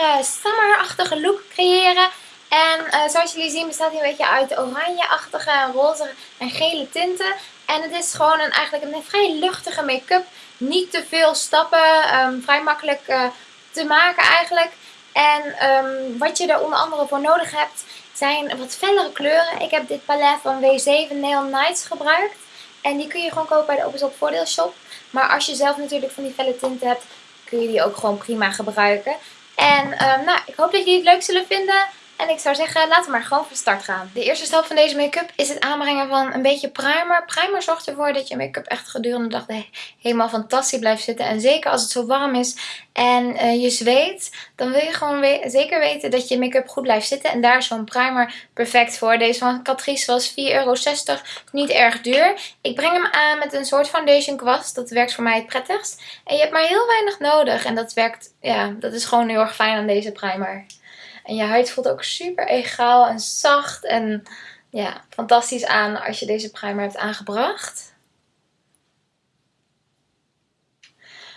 uh, summerachtige look creëren. En zoals jullie zien bestaat hij een beetje uit oranjeachtige, roze en gele tinten. En het is gewoon een, eigenlijk een vrij luchtige make-up. Niet te veel stappen, um, vrij makkelijk te maken eigenlijk. En um, wat je er onder andere voor nodig hebt zijn wat fellere kleuren. Ik heb dit palet van W7 Neon Nights gebruikt. En die kun je gewoon kopen bij de Opus Op Voordeelshop. Maar als je zelf natuurlijk van die felle tinten hebt, kun je die ook gewoon prima gebruiken. En um, nou, ik hoop dat jullie het leuk zullen vinden. En ik zou zeggen, laten we maar gewoon van start gaan. De eerste stap van deze make-up is het aanbrengen van een beetje primer. Primer zorgt ervoor dat je make-up echt gedurende de dag helemaal fantastisch blijft zitten. En zeker als het zo warm is en uh, je zweet, dan wil je gewoon we zeker weten dat je make-up goed blijft zitten. En daar is zo'n primer perfect voor. Deze van Catrice was 4,60 euro. Niet erg duur. Ik breng hem aan met een soort foundation kwast. Dat werkt voor mij het prettigst. En je hebt maar heel weinig nodig. En dat werkt, ja, dat is gewoon heel erg fijn aan deze primer. En je huid voelt ook super egaal en zacht en ja, fantastisch aan als je deze primer hebt aangebracht.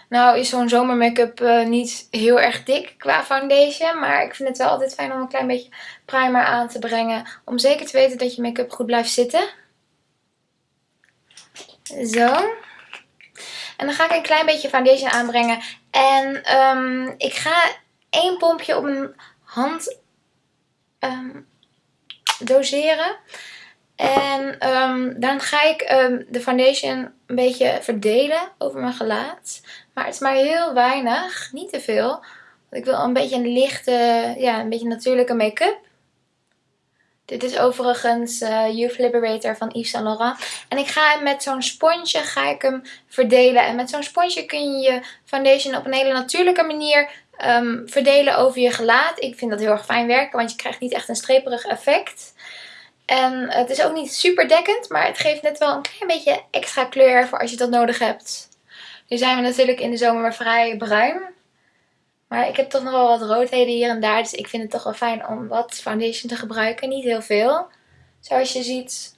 Nou is zo'n zomer make-up uh, niet heel erg dik qua foundation. Maar ik vind het wel altijd fijn om een klein beetje primer aan te brengen. Om zeker te weten dat je make-up goed blijft zitten. Zo. En dan ga ik een klein beetje foundation aanbrengen. En um, ik ga één pompje op een hand um, doseren. En um, dan ga ik um, de foundation een beetje verdelen over mijn gelaat. Maar het is maar heel weinig, niet te veel. Want ik wil een beetje een lichte, ja, een beetje natuurlijke make-up. Dit is overigens uh, Youth Liberator van Yves Saint Laurent. En ik ga hem met zo'n sponsje ga ik hem verdelen. En met zo'n sponsje kun je je foundation op een hele natuurlijke manier um, verdelen over je gelaat. Ik vind dat heel erg fijn werken, want je krijgt niet echt een streperig effect. En het is ook niet super dekkend, maar het geeft net wel een klein beetje extra kleur voor als je dat nodig hebt. Nu zijn we natuurlijk in de zomer vrij bruin. Maar ik heb toch nog wel wat roodheden hier en daar. Dus ik vind het toch wel fijn om wat foundation te gebruiken. Niet heel veel. Zoals je ziet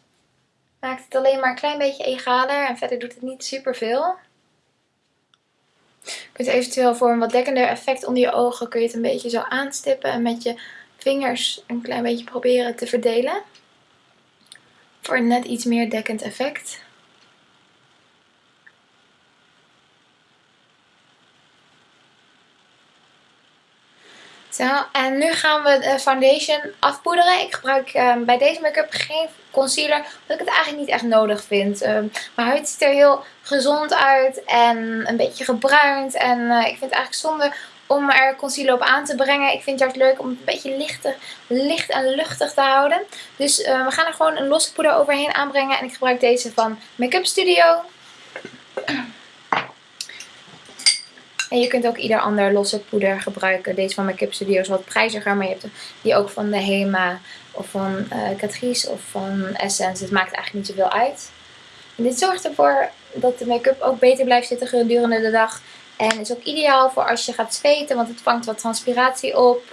maakt het alleen maar een klein beetje egaler. En verder doet het niet super veel. Je kunt eventueel voor een wat dekkender effect onder je ogen kun je het een beetje zo aanstippen en met je vingers een klein beetje proberen te verdelen. Voor een net iets meer dekkend effect. Zo, en nu gaan we de foundation afpoederen. Ik gebruik um, bij deze make-up geen concealer, omdat ik het eigenlijk niet echt nodig vind. Um, mijn huid ziet er heel gezond uit en een beetje gebruind. En uh, ik vind het eigenlijk zonde om er concealer op aan te brengen. Ik vind het juist leuk om het een beetje lichter, licht en luchtig te houden. Dus uh, we gaan er gewoon een losse poeder overheen aanbrengen. En ik gebruik deze van Make-up Studio. En je kunt ook ieder ander losse poeder gebruiken. Deze van Make-up Studio is wat prijziger. Maar je hebt die ook van de Hema of van uh, Catrice of van Essence. Het maakt eigenlijk niet zoveel uit. En dit zorgt ervoor dat de make-up ook beter blijft zitten gedurende de dag. En is ook ideaal voor als je gaat zweten. Want het vangt wat transpiratie op.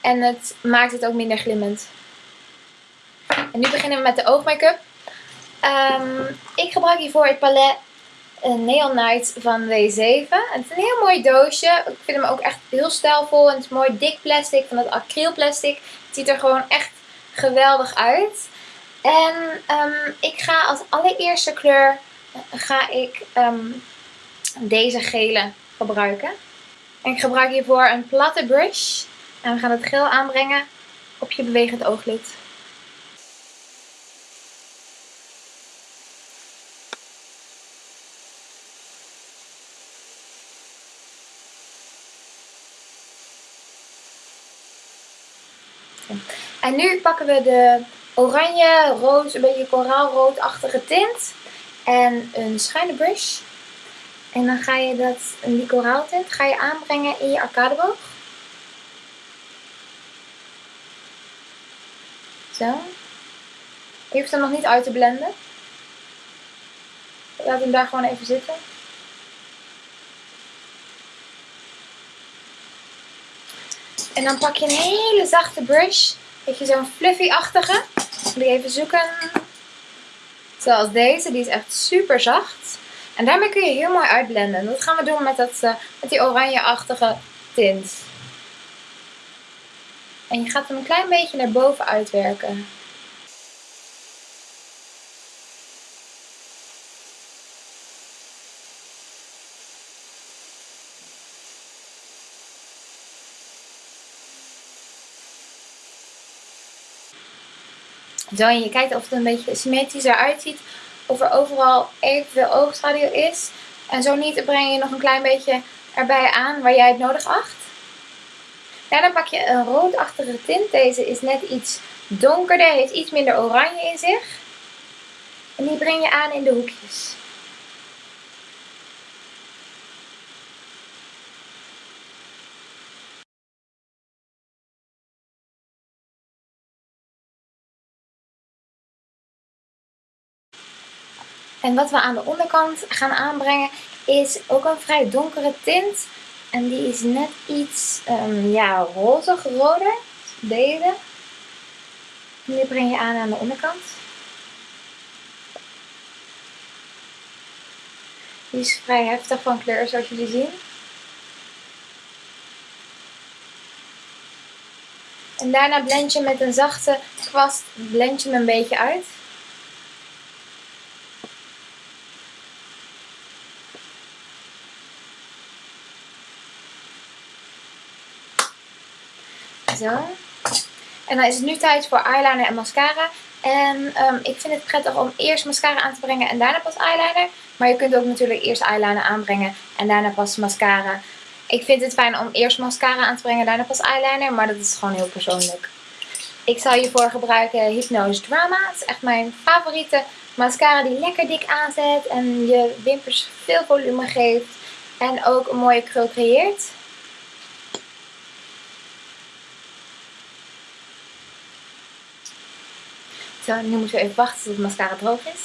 En het maakt het ook minder glimmend. En nu beginnen we met de oogmake-up. Um, ik gebruik hiervoor het palet een Neon Night van W7. Het is een heel mooi doosje. Ik vind hem ook echt heel stijlvol. En het is mooi dik plastic, van dat acrylplastic. Het ziet er gewoon echt geweldig uit. En um, ik ga als allereerste kleur ga ik um, deze gele gebruiken. En ik gebruik hiervoor een platte brush. En we gaan het geel aanbrengen op je bewegend ooglid. En nu pakken we de oranje, rood, een beetje koraalroodachtige tint. En een schuine brush. En dan ga je dat, die koraaltint ga je aanbrengen in je arcadeboog. Zo. Je hoeft hem nog niet uit te blenden. Laat hem daar gewoon even zitten. En dan pak je een hele zachte brush. Weet je, zo'n fluffy-achtige. Moet ik even zoeken. Zoals deze. Die is echt super zacht. En daarmee kun je heel mooi uitblenden. Dat gaan we doen met, dat, uh, met die oranje-achtige tint. En je gaat hem een klein beetje naar boven uitwerken. En je kijkt of het een beetje symmetrisch eruit ziet. Of er overal evenveel oogschaduw is. En zo niet, dan breng je nog een klein beetje erbij aan waar jij het nodig acht. Daarna pak je een roodachtige tint. Deze is net iets donkerder, heeft iets minder oranje in zich. En die breng je aan in de hoekjes. En wat we aan de onderkant gaan aanbrengen is ook een vrij donkere tint. En die is net iets um, ja, rozig roder. Deze. En die breng je aan aan de onderkant. Die is vrij heftig van kleur zoals jullie zien. En daarna blend je met een zachte kwast blend je hem een beetje uit. Zo. En dan is het nu tijd voor eyeliner en mascara. En um, ik vind het prettig om eerst mascara aan te brengen en daarna pas eyeliner. Maar je kunt ook natuurlijk eerst eyeliner aanbrengen en daarna pas mascara. Ik vind het fijn om eerst mascara aan te brengen en daarna pas eyeliner. Maar dat is gewoon heel persoonlijk. Ik zal hiervoor gebruiken Hypnose Drama. Het is echt mijn favoriete mascara die lekker dik aanzet. En je wimpers veel volume geeft. En ook een mooie krul creëert. Nu moeten we even wachten tot de mascara droog is.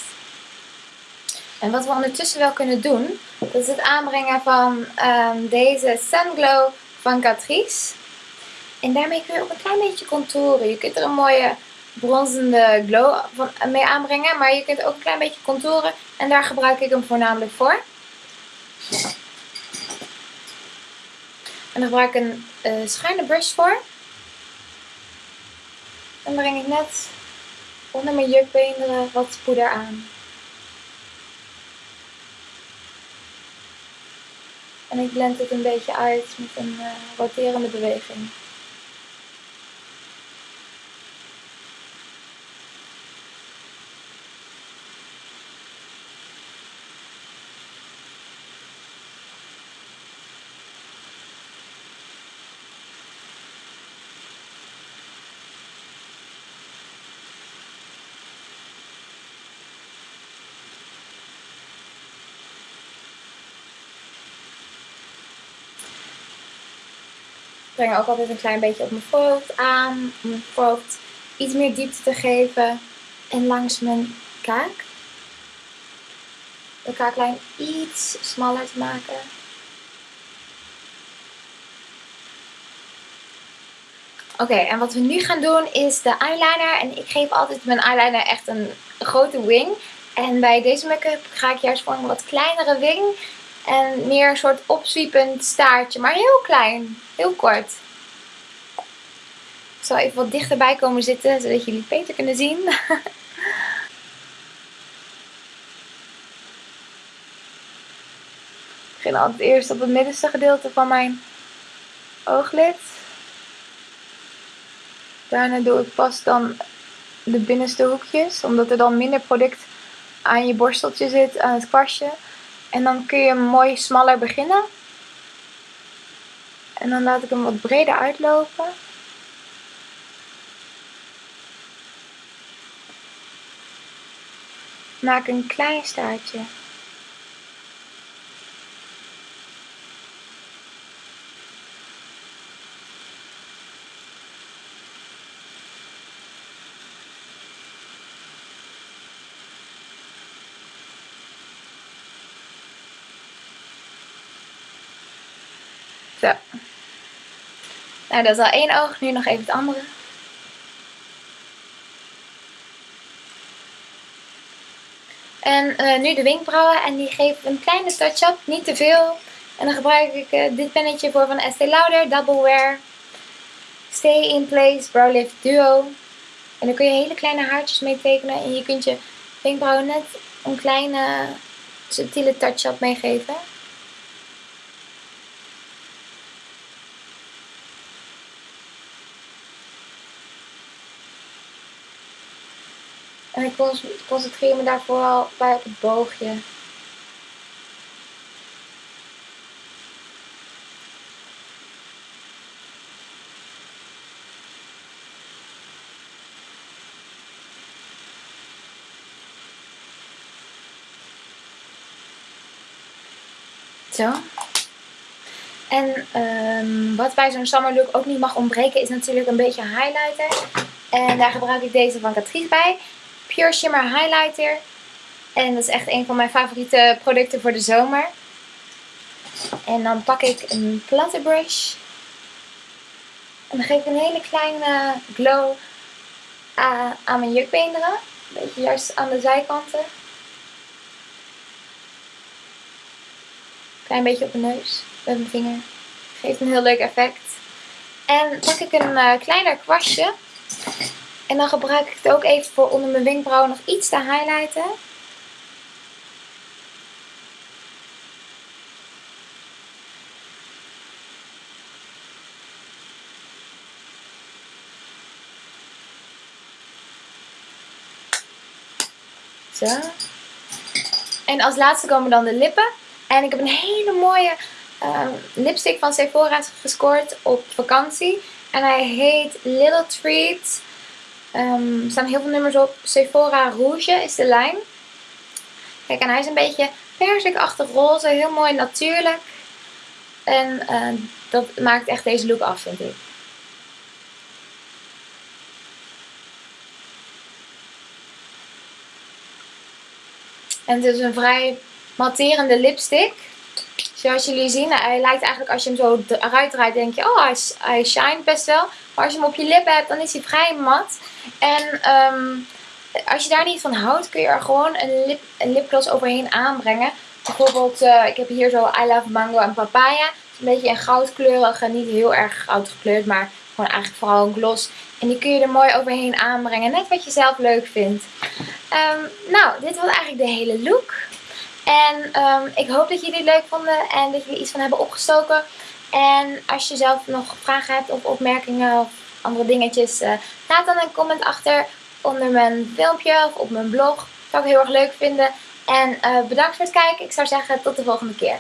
En wat we ondertussen wel kunnen doen, dat is het aanbrengen van um, deze Sun Glow van Catrice. En daarmee kun je ook een klein beetje contouren. Je kunt er een mooie bronzende glow van, mee aanbrengen, maar je kunt ook een klein beetje contouren. En daar gebruik ik hem voornamelijk voor. En daar gebruik ik een uh, schuine brush voor. Dan breng ik net onder mijn jukbeenderen wat poeder aan. En ik blend het een beetje uit met een uh, roterende beweging. Breng ook altijd een klein beetje op mijn voorhoofd aan. Om mijn voorhoofd iets meer diepte te geven. En langs mijn kaak. De kaaklijn iets smaller te maken. Oké, en wat we nu gaan doen is de eyeliner. En ik geef altijd mijn eyeliner echt een grote wing. En bij deze make-up ga ik juist voor een wat kleinere wing. En meer een soort opzwiepend staartje. Maar heel klein. Heel kort. Ik zal even wat dichterbij komen zitten. Zodat jullie beter kunnen zien. Ik begin altijd eerst op het middenste gedeelte van mijn ooglid. Daarna doe ik pas dan de binnenste hoekjes. Omdat er dan minder product aan je borsteltje zit, aan het kwastje. En dan kun je mooi smaller beginnen. En dan laat ik hem wat breder uitlopen. Maak een klein staartje. Zo. Nou, dat is al één oog. Nu nog even het andere. En uh, nu de wenkbrauwen. En die geven een kleine touch-up. Niet te veel. En dan gebruik ik uh, dit pennetje voor van Estee Lauder, Double Wear. Stay in Place Brow Lift Duo. En dan kun je hele kleine haartjes mee tekenen. En je kunt je wenkbrauwen net een kleine subtiele touch-up meegeven. En ik concentreer me daar vooral bij op het boogje. Zo. En um, wat bij zo'n summer look ook niet mag ontbreken is natuurlijk een beetje highlighter. En daar gebruik ik deze van Catrice bij. Pure Shimmer Highlighter. En dat is echt een van mijn favoriete producten voor de zomer. En dan pak ik een platte brush. En dan geef ik een hele kleine glow aan mijn jukbeenderen. Een beetje juist aan de zijkanten. Klein beetje op mijn neus met mijn vinger. Geeft een heel leuk effect. En pak ik een uh, kleiner kwastje. En dan gebruik ik het ook even voor onder mijn wenkbrauwen nog iets te highlighten. Zo. En als laatste komen dan de lippen. En ik heb een hele mooie uh, lipstick van Sephora gescoord op vakantie. En hij heet Little Treat. Um, er staan heel veel nummers op. Sephora Rouge is de lijn. Kijk, en hij is een beetje persikachtig roze. Heel mooi natuurlijk. En uh, dat maakt echt deze look af, vind ik. En het is een vrij matterende lipstick. Zoals jullie zien, hij lijkt eigenlijk als je hem zo eruit draait, denk je, oh hij, shine best wel. Maar als je hem op je lippen hebt, dan is hij vrij mat. En um, als je daar niet van houdt, kun je er gewoon een, lip, een lipgloss overheen aanbrengen. Bijvoorbeeld, uh, ik heb hier zo I Love Mango en Papaya. Een beetje een goudkleurige, niet heel erg goud gekleurd, maar gewoon eigenlijk vooral een gloss. En die kun je er mooi overheen aanbrengen, net wat je zelf leuk vindt. Um, nou, dit was eigenlijk de hele look. En um, ik hoop dat jullie het leuk vonden en dat jullie iets van hebben opgestoken. En als je zelf nog vragen hebt of opmerkingen of andere dingetjes, uh, laat dan een comment achter onder mijn filmpje of op mijn blog. Dat zou ik heel erg leuk vinden. En uh, bedankt voor het kijken. Ik zou zeggen tot de volgende keer.